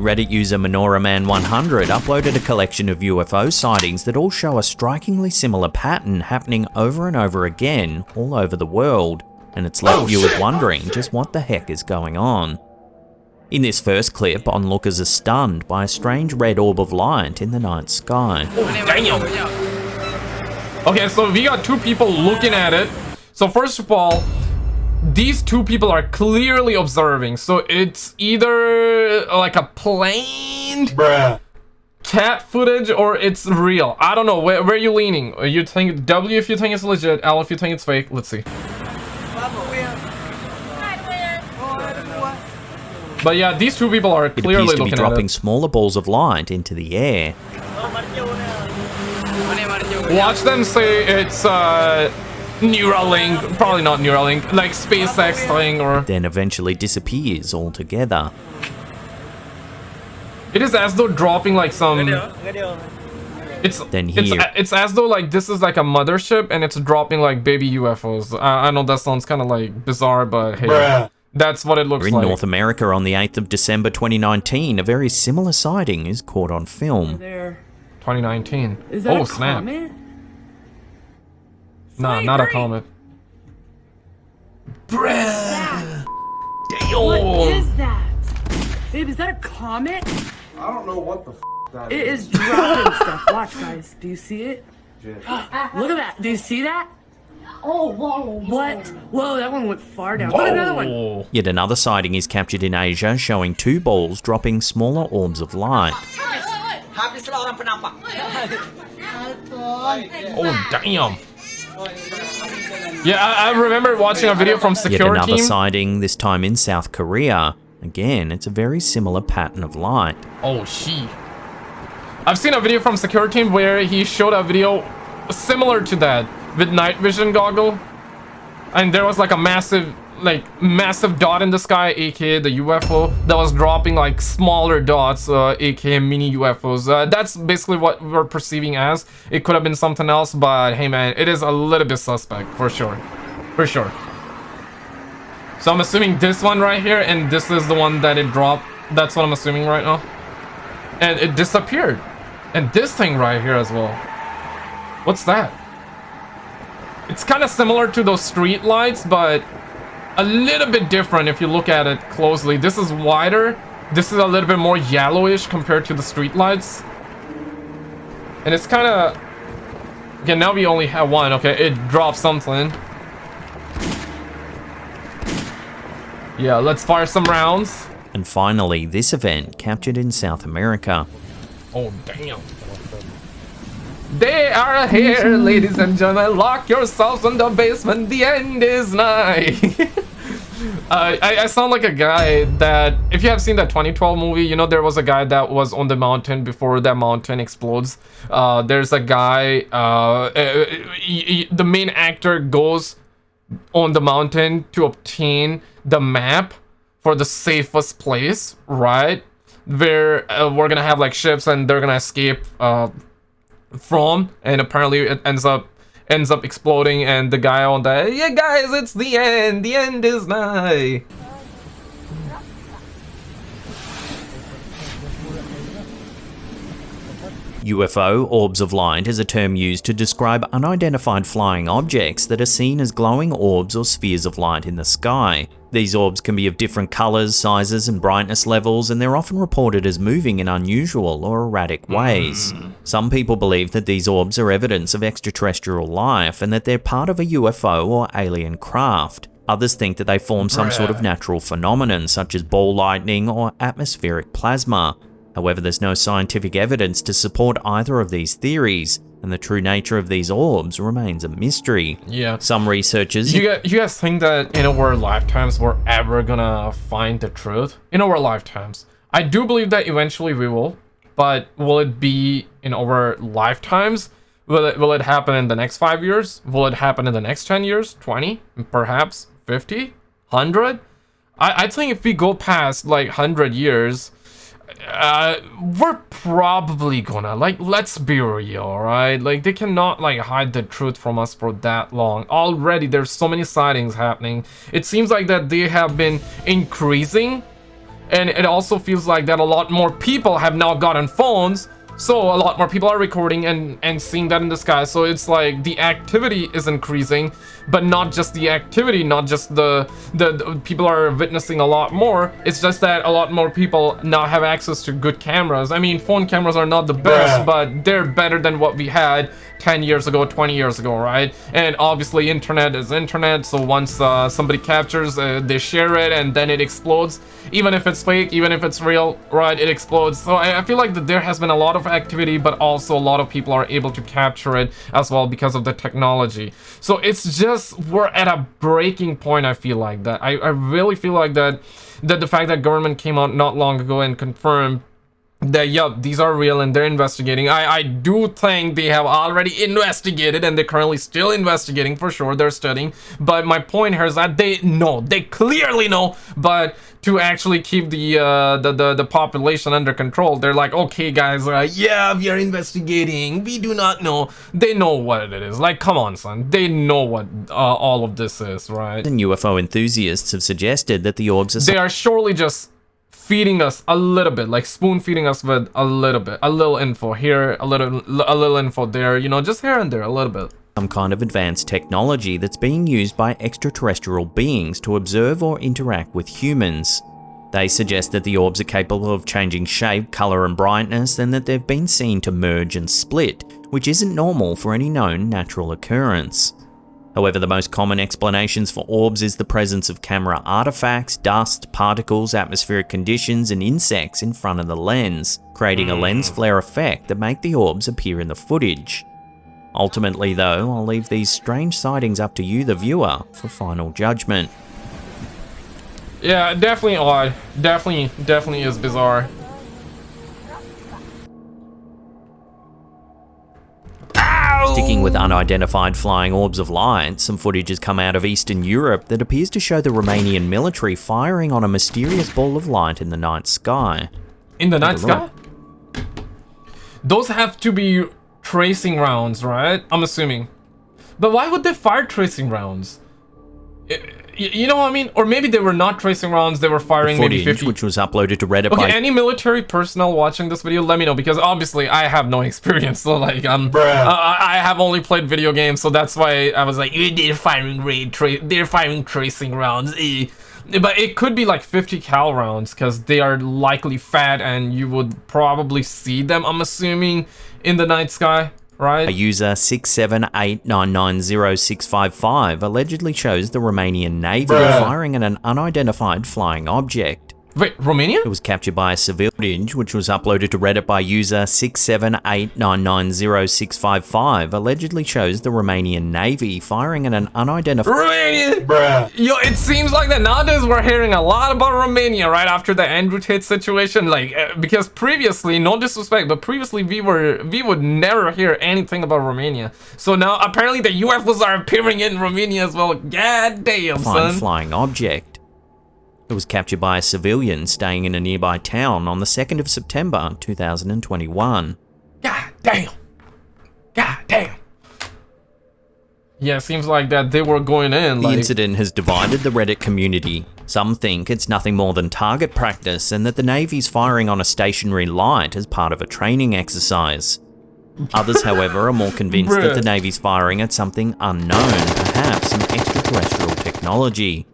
Reddit user MenoraMan100 uploaded a collection of UFO sightings that all show a strikingly similar pattern happening over and over again all over the world, and it's left Oh, viewers shit. wondering just what the heck is going on. In this first clip, onlookers are stunned by a strange red orb of light in the night sky. Oh, damn. Okay, so we got two people looking at it. So first of all, these two people are clearly observing. So it's either like a plane Bruh. cat footage or it's real. I don't know. Where, where are you leaning? Are You think W if you think it's legit, L if you think it's fake. Let's see. But yeah, these two people are It clearly appears to be dropping at smaller balls of light into the air. Watch them say it's uh Neuralink, probably not Neuralink, like SpaceX thing or then eventually disappears altogether. it is as though dropping like some it's Then it's, here- it's as though like this is like a mothership and it's dropping like baby UFOs. I, I know that sounds kind of like bizarre, but hey, Bruh. that's what it looks In like. North America on the 8th of December 2019, a very similar sighting is caught on film. There. 2019. Is that oh a snap! comet? Nah, not a comet. What Damn. is that? Babe, is that a comet? I don't know what the f that It is dropping stuff. Watch, guys. Do you see it? Look at that. Do you see that? Oh, whoa. What? Whoa, that one went far down. Look at another one. Yet another sighting is captured in Asia showing two balls dropping smaller orbs of light. Habislah. Oh damn. Yeah, I, I remember watching a video from security. Yet another team. sighting, this time in South Korea. Again, it's a very similar pattern of light. Oh, she. I've seen a video from security team where he showed a video similar to that with night vision goggle, and there was like a massive, like massive dot in the sky, aka the UFO that was dropping like smaller dots, uh, aka mini UFOs. Uh, that's basically what we're perceiving as. It could have been something else, but hey man, it is a little bit suspect for sure, for sure. So I'm assuming this one right here, and this is the one that it dropped. That's what I'm assuming right now and it disappeared. And this thing right here as well. What's that? It's kind of similar to those street lights, but a little bit different if you look at it closely. This is wider. This is a little bit more yellowish compared to the streetlights. And it's kind of... Okay, now we only have one. Okay, it dropped something. Yeah, let's fire some rounds. And finally, this event captured in South America. Oh, damn. They are here, ladies and gentlemen. Lock yourselves in the basement. The end is nigh. uh, I, I sound like a guy that, if you have seen that 2012 movie, you know there was a guy that was on the mountain before that mountain explodes. Uh, there's a guy, uh, uh, he- he- the main actor goes on the mountain to obtain the map for the safest place, right? Where uh, we're gonna have like ships and they're gonna escape from, and apparently it ends up ends up exploding, and the guy on the yeah guys, it's the end. The end is nigh. UFO, orbs of light, is a term used to describe unidentified flying objects that are seen as glowing orbs or spheres of light in the sky. These orbs can be of different colours, sizes, and brightness levels, and they're often reported as moving in unusual or erratic hmm. ways. Some people believe that these orbs are evidence of extraterrestrial life and that they're part of a UFO or alien craft. Others think that they form some sort of natural phenomenon, such as ball lightning or atmospheric plasma. However, there's no scientific evidence to support either of these theories, and the true nature of these orbs remains a mystery. Yeah. Some researchers You guys, you guys think that in our lifetimes we're ever gonna find the truth? In our lifetimes. I do believe that eventually we will, but will it be in our lifetimes? Will it will it happen in the next five years? Will it happen in the next 10 years? 20? Perhaps 50? 100? I, I think if we go past like 100 years, uh, we're probably gonna like let's be real right like they cannot like hide the truth from us for that long. Already there's so many sightings happening. It seems like that they have been increasing and it also feels like that a lot more people have now gotten phones so a lot more people are recording and and seeing that in the sky. So it's like the activity is increasing but not just the activity not just the, the the people are witnessing a lot more. It's just that a lot more people now have access to good cameras. I mean phone cameras are not the best but they're better than what we had 10 years ago 20 years ago right? And obviously internet is internet so once uh, somebody captures uh, they share it and then it explodes. Even if it's fake even if it's real right it explodes. So I, I feel like that there has been a lot of activity but also a lot of people are able to capture it as well because of the technology. So it's just we're at a breaking point i feel like that. I, I really feel like that that the fact that government came out not long ago and confirmed that yup these are real and they're investigating. I i do think they have already investigated and they're currently still investigating for sure they're studying. But my point here is that they know they clearly know but to actually keep the uh the the, the population under control they're like okay guys uh, yeah we are investigating. We do not know. They know what it is. Like come on son. They know what uh, all of this is right? And UFO enthusiasts have suggested that the orbs are they are surely just feeding us a little bit like spoon feeding us with a little bit a little info here a little a little info there you know just here and there a little bit some kind of advanced technology that's being used by extraterrestrial beings to observe or interact with humans. They suggest that the orbs are capable of changing shape, colour and brightness and that they've been seen to merge and split, which isn't normal for any known natural occurrence. However, the most common explanations for orbs is the presence of camera artifacts, dust, particles, atmospheric conditions and insects in front of the lens, creating a hmm. lens flare effect that make the orbs appear in the footage. Ultimately though, I'll leave these strange sightings up to you the viewer for final judgment. yeah definitely odd definitely definitely is bizarre Sticking with unidentified flying orbs of light, some footage has come out of Eastern Europe that appears to show the Romanian military firing on a mysterious ball of light in the night sky. in the night Take sky those have to be tracing rounds right? I'm assuming. But why would they fire tracing rounds I- y- you know what i mean or maybe they were not tracing rounds they were firing maybe 50 which was uploaded to Reddit Okay, by any military personnel watching this video, let me know because obviously I have no experience. So like, I'm, I, I have only played video games, so that's why I was like, "Eh, they're firing raid, tra- they're firing tracing rounds. eh." But it could be like 50 cal rounds because they are likely fat and you would probably see them. I'm assuming in the night sky, A user 678990655 allegedly shows the Romanian Navy Bruh. firing at an unidentified flying object. Wait, Romania? It was captured by a civilian footage, which was uploaded to Reddit by user 678990655, allegedly shows the Romanian Navy firing at an unidentified Romania. Bruh. Yo, it seems like that nowadays we're hearing a lot about Romania right after the Andrew Tate situation. Like, uh, because previously, no disrespect, but previously we were we would never hear anything about Romania. So now apparently the UFOs are appearing in Romania as well. God damn, son. flying object. It was captured by a civilian staying in a nearby town on the 2nd of September 2021. God damn. God damn. Yeah, it seems like that they were going in. The Like, incident has divided the Reddit community. Some think it's nothing more than target practice and that the Navy's firing on a stationary light as part of a training exercise. Others, however, are more convinced that the Navy's firing at something unknown, perhaps some extraterrestrial technology.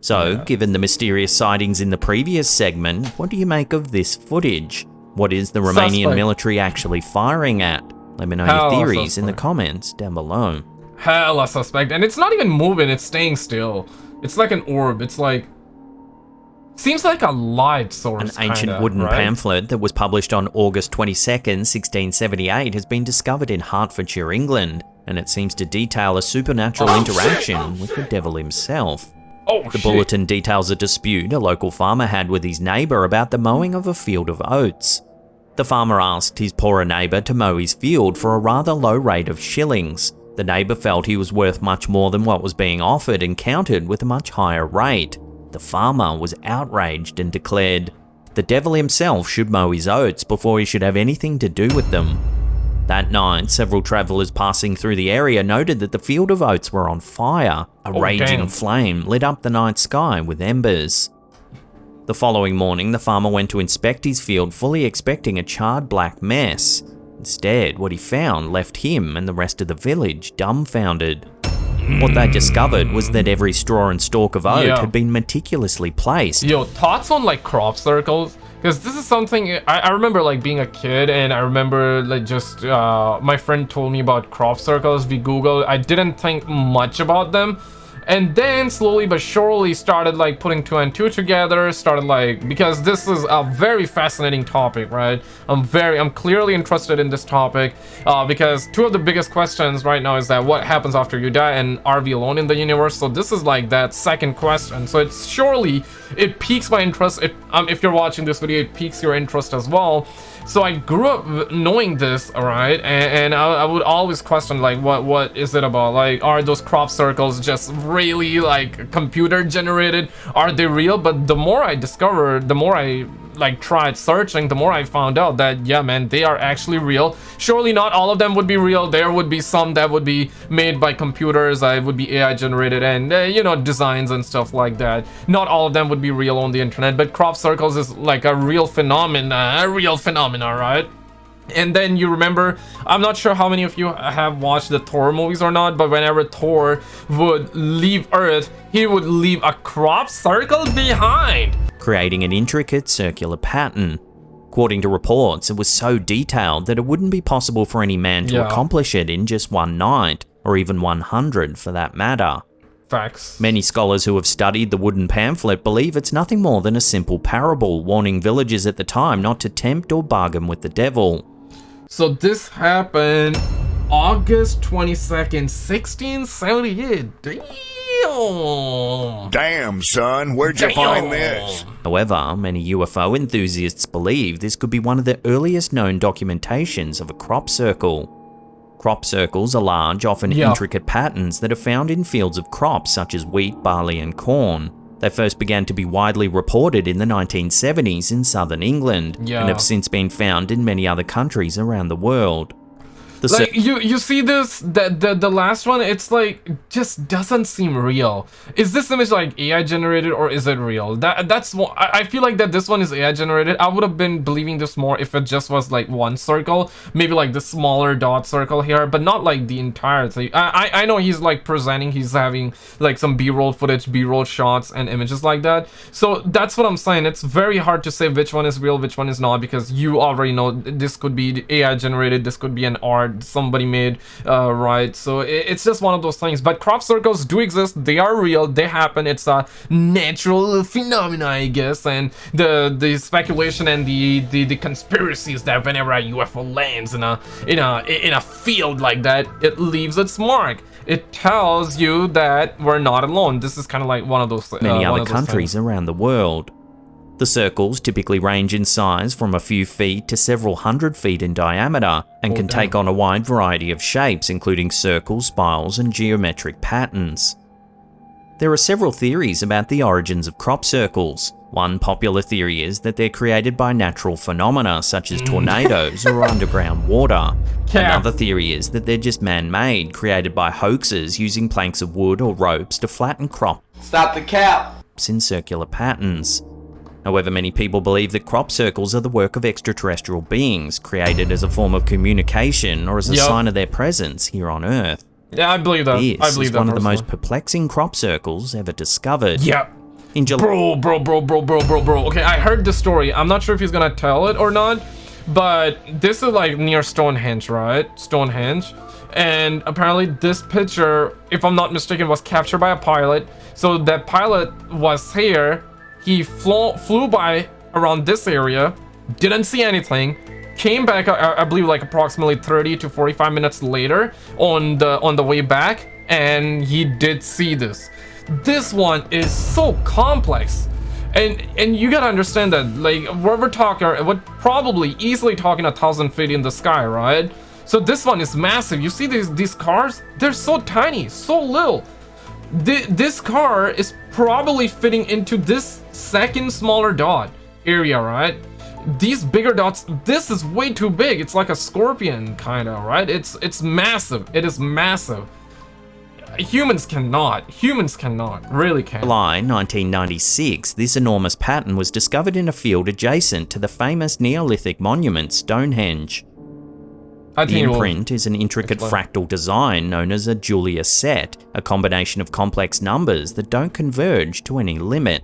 So, given the mysterious sightings in the previous segment, what do you make of this footage? What is the Romanian Suspect. military actually firing at? Let me know Hell, your theories in the comments down below. hella suspect. And it's not even moving, it's staying still. It's like an orb. It's like. Seems like a light source. An ancient kinda, wooden right? pamphlet that was published on August 22nd, 1678 has been discovered in Hertfordshire, England, and it seems to detail a supernatural Oh, interaction with the devil himself. Oh, The shit. bulletin details a dispute a local farmer had with his neighbour about the mowing of a field of oats. The farmer asked his poorer neighbour to mow his field for a rather low rate of shillings. The neighbour felt he was worth much more than what was being offered and countered with a much higher rate. The farmer was outraged and declared, The devil himself should mow his oats before he should have anything to do with them. That night, several travellers passing through the area noted that the field of oats were on fire. A Oh, raging damn. flame lit up the night sky with embers. The following morning, the farmer went to inspect his field fully expecting a charred black mess. Instead, what he found left him and the rest of the village dumbfounded. What they discovered was that every straw and stalk of oat Yeah. had been meticulously placed. Yo, thoughts on like crop circles? Because this is something I, I remember like being a kid and I remember like just uh, my friend told me about crop circles. We Googled. I didn't think much about them. And then slowly but surely started like putting two and two together, started like, because this is a very fascinating topic, right? I'm very, I'm clearly interested in this topic uh, because two of the biggest questions right now is that what happens after you die and are we alone in the universe? So this is like that second question. So it's surely, it piques my interest. Um, if you're watching this video, it piques your interest as well. So I grew up knowing this, alright, and, and I, I would always question like, what what is it about? Like, are those crop circles just really like computer generated? Are they real? But the more I discovered, the more I like tried searching, the more I found out that yeah, man, they are actually real. Surely not all of them would be real. There would be some that would be made by computers. I would be AI generated and uh, you know designs and stuff like that. Not all of them would be real on the internet, but crop circles is like a real phenomenon, a real phenomena, right? And then you remember, I'm not sure how many of you have watched the Thor movies or not, but whenever Thor would leave Earth, he would leave a crop circle behind. creating an intricate circular pattern. According to reports, it was so detailed that it wouldn't be possible for any man to Yeah. accomplish it in just one night, or even 100 for that matter. Facts. Many scholars who have studied the wooden pamphlet believe it's nothing more than a simple parable warning villagers at the time not to tempt or bargain with the devil. So this happened August 22nd, 1678. Damn. Damn, son, where'd you find this? However, many UFO enthusiasts believe this could be one of the earliest known documentations of a crop circle. Crop circles are large, often Yeah. intricate patterns that are found in fields of crops such as wheat, barley, and corn. They first began to be widely reported in the 1970s in southern England Yeah. and have since been found in many other countries around the world. The Like you, you see this the, the the last one. It's like just doesn't seem real. Is this image like AI generated or is it real? That that's one- I, I feel like that this one is AI generated. I would have been believing this more if it just was like one circle, maybe like the smaller dot circle here, but not like the entire thing. I I, I know he's like presenting. He's having like some B-roll footage, B-roll shots, and images like that. So that's what I'm saying. It's very hard to say which one is real, which one is not, because you already know this could be AI generated. This could be an art somebody made, uh, right? So it, it's just one of those things. But crop circles do exist. They are real. They happen. It's a natural phenomena, I guess. And the the speculation and the the, the conspiracies that whenever a UFO lands in a in a in a field like that, it leaves its mark. It tells you that we're not alone. This is kind of like one of those uh, many other those countries things. around the world. The circles typically range in size from a few feet to several hundred feet in diameter and Oh, can take on a wide variety of shapes, including circles, spirals, and geometric patterns. There are several theories about the origins of crop circles. One popular theory is that they're created by natural phenomena such as mm. tornadoes or underground water. Cap. Another theory is that they're just man-made, created by hoaxers using planks of wood or ropes to flatten crops Stop the cap. in circular patterns. However, many people believe that crop circles are the work of extraterrestrial beings, created as a form of communication or as a Yup. sign of their presence here on Earth. Yeah, I believe that. This I believe is that one of the most perplexing crop circles ever discovered. Yeah. In July, Bro, bro, bro, bro, bro, bro, bro. Okay, I heard the story. I'm not sure if he's gonna tell it or not, but this is like near Stonehenge, right? Stonehenge. And apparently this picture, if I'm not mistaken, was captured by a pilot. So that pilot was here. He flew, flew by around this area, didn't see anything, came back, I, I believe like approximately 30 to 45 minutes later on the on the way back, and he did see this. This one is so complex and and you gotta understand that like what we're talking we're probably easily talking a thousand feet in the sky right? So this one is massive. You see these these cars? They're so tiny so little Th- this car is probably fitting into this second smaller dot area right these bigger dots this is way too big it's like a scorpion kind of right it's it's massive it is massive humans cannot. Humans cannot. Really can't. July 1996, this enormous pattern was discovered in a field adjacent to the famous Neolithic monument Stonehenge. The think it will- imprint is an intricate fractal design known as a Julia set, a combination of complex numbers that don't converge to any limit.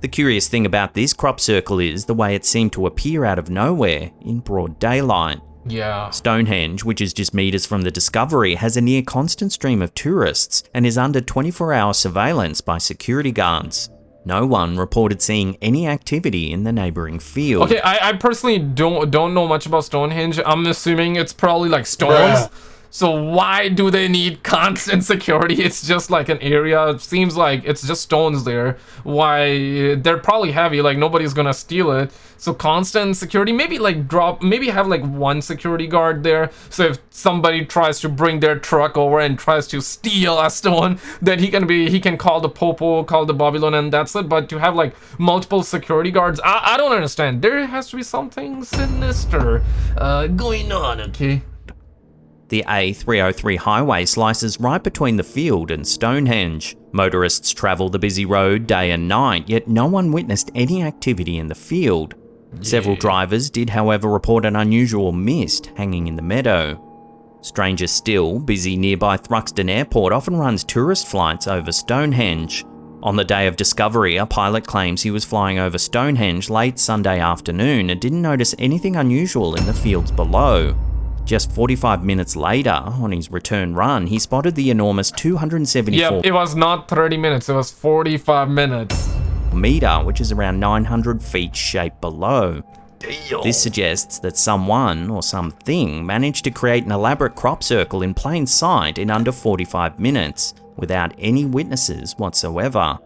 The curious thing about this crop circle is the way it seemed to appear out of nowhere in broad daylight. Yeah. Stonehenge, which is just meters from the discovery, has a near constant stream of tourists and is under 24 hour surveillance by security guards. No one reported seeing any activity in the neighbouring field. Okay, I, I personally don't don't know much about Stonehenge. I'm assuming it's probably like stones. So why do they need constant security? It's just like an area. It seems like it's just stones there. Why they're probably heavy. Like nobody's gonna steal it. So constant security. Maybe like drop. Maybe have like one security guard there. So if somebody tries to bring their truck over and tries to steal a stone, then he can be he can call the popo, call the Babylon, and that's it. But to have like multiple security guards, I, I don't understand. There has to be something sinister uh, going on. Okay. The A303 highway slices right between the field and Stonehenge. Motorists travel the busy road day and night, yet no one witnessed any activity in the field. Several drivers did, however, report an unusual mist hanging in the meadow. Stranger still, busy nearby Thruxton Airport often runs tourist flights over Stonehenge. On the day of discovery, a pilot claims he was flying over Stonehenge late Sunday afternoon and didn't notice anything unusual in the fields below. Just 45 minutes later, on his return run, he spotted the enormous 274 Yep, it was not 30 minutes, it was 45 minutes. meter, which is around 900 feet shape below. This suggests that someone or something managed to create an elaborate crop circle in plain sight in under 45 minutes, without any witnesses whatsoever.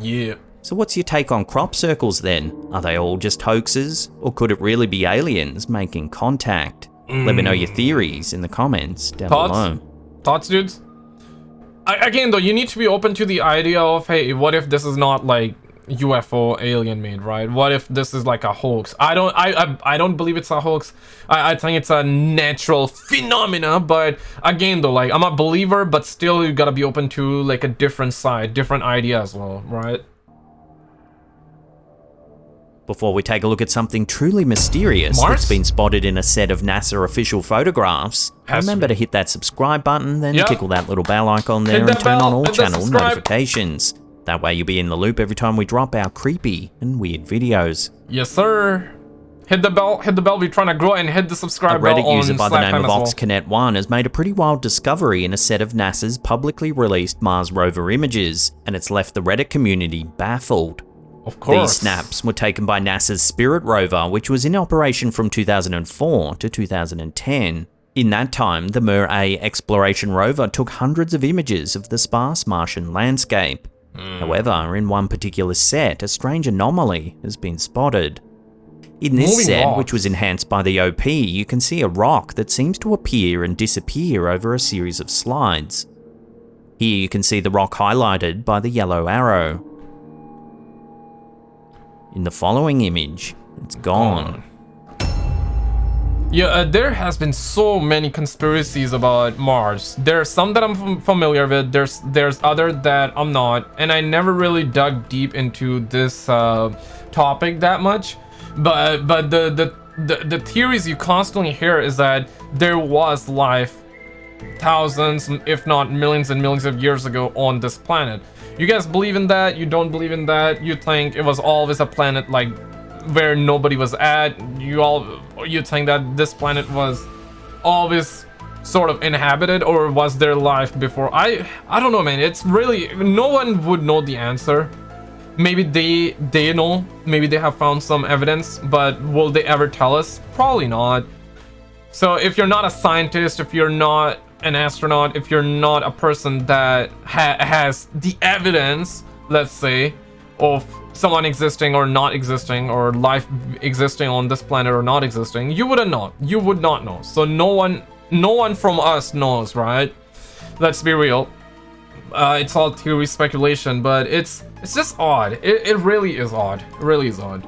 Yeah. So what's your take on crop circles then? Are they all just hoaxes, or could it really be aliens making contact? Let me know mm. your theories in the comments down Thoughts? below. Thoughts, dudes? I, again, though, you need to be open to the idea of, hey, what if this is not like UFO alien made, right? What if this is like a hoax? I don't, I, I, I don't believe it's a hoax. I, I think it's a natural phenomena. But again, though, like I'm a believer, but still, you gotta be open to like a different side, different idea as well, right? Before we take a look at something truly mysterious Mars? that's been spotted in a set of NASA official photographs, Has remember be. to hit that subscribe button, then Yeah. tickle that little bell icon there and turn on all channel notifications. That way you'll be in the loop every time we drop our creepy and weird videos. Yes, sir. Hit the bell, hit the bell. We're trying to grow and hit the A subscribe bell Reddit on user by the name of well. OxConnect1 has made a pretty wild discovery in a set of NASA's publicly released Mars rover images, and it's left the Reddit community baffled. Of course. These snaps were taken by NASA's Spirit rover, which was in operation from 2004 to 2010. In that time, the MER-A exploration rover took hundreds of images of the sparse Martian landscape. Hmm. However, in one particular set, a strange anomaly has been spotted. In this Moving set, which was enhanced by the OP, you can see a rock that seems to appear and disappear over a series of slides. Here you can see the rock highlighted by the yellow arrow. In the following image, it's gone. Yeah, uh, there has been so many conspiracies about Mars. There's some that I'm familiar with. There's there's other that I'm not, and I never really dug deep into this uh, topic that much. But but the, the the the theories you constantly hear is that there was life thousands, if not millions and millions of years ago on this planet. You guys believe in that? You don't believe in that? You think it was always a planet like where nobody was at? You all you think that this planet was always sort of inhabited or was there life before? I I don't know man. It's really no one would know the answer. Maybe they they know, maybe they have found some evidence, but will they ever tell us? Probably not. So if you're not a scientist, if you're not an astronaut, if you're not a person that ha- has the evidence, let's say, of someone existing or not existing, or life existing on this planet or not existing, you wouldn't know. You would not know. So no one, no one from us knows, right? Let's be real. Uh, it's all theory speculation, but it's it's just odd. It, it really is odd. It really is odd.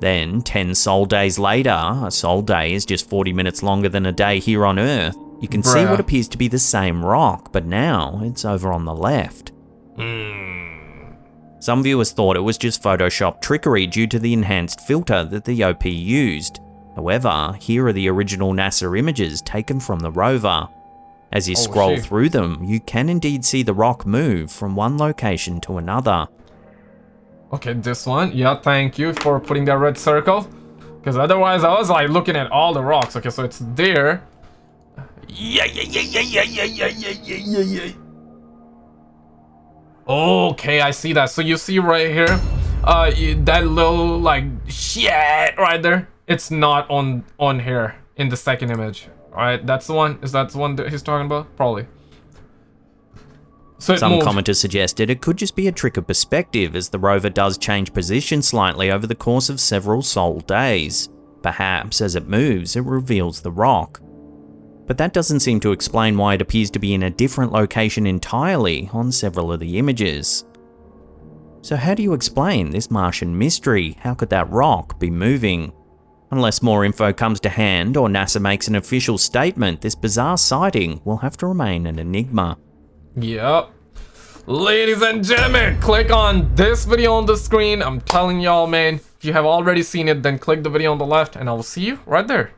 Then, 10 sol days later, a sol day is just 40 minutes longer than a day here on Earth, You can see what appears to be the same rock, but now it's over on the left. Hmm. Some viewers thought it was just Photoshop trickery due to the enhanced filter that the OP used. However, here are the original NASA images taken from the rover. As you Oh, scroll shit. through them, you can indeed see the rock move from one location to another. Okay, this one. Yeah, thank you for putting that red circle. Because otherwise I was like looking at all the rocks. Okay, so it's there. Yeah, yeah, yeah, yeah, yeah, yeah, yeah, yeah, yeah, yeah, yeah. Okay, I see that. So you see right here, uh, that little like shit right there. It's not on on here in the second image. All right, that's the one. Is that the one that he's talking about? Probably. So Some moved. commenters suggested it could just be a trick of perspective as the rover does change position slightly over the course of several sol days. Perhaps as it moves, it reveals the rock. But that doesn't seem to explain why it appears to be in a different location entirely on several of the images. So how do you explain this Martian mystery? How could that rock be moving? Unless more info comes to hand or NASA makes an official statement, this bizarre sighting will have to remain an enigma. Yep. Ladies and gentlemen, click on this video on the screen. I'm telling y'all, man, if you have already seen it, then click the video on the left and I will see you right there.